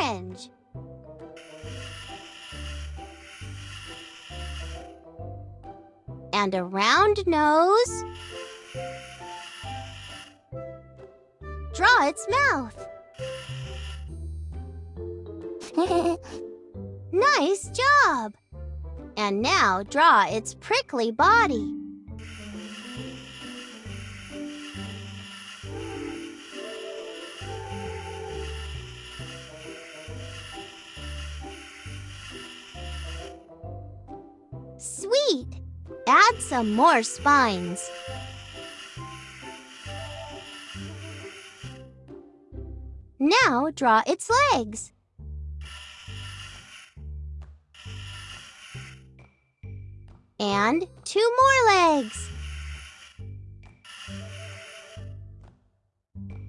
orange. And a round nose. Draw its mouth. nice job! And now draw its prickly body. Sweet! Add some more spines. Now draw its legs. And two more legs.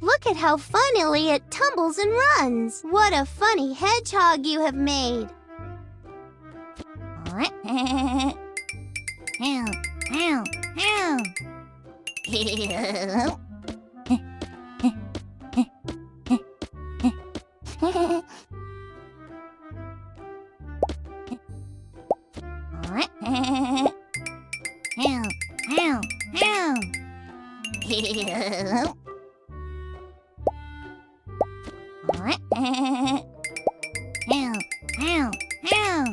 Look at how funnily it tumbles and runs. What a funny hedgehog you have made. Meow, meow, meow. Meow, meow, meow. Meow, meow, meow.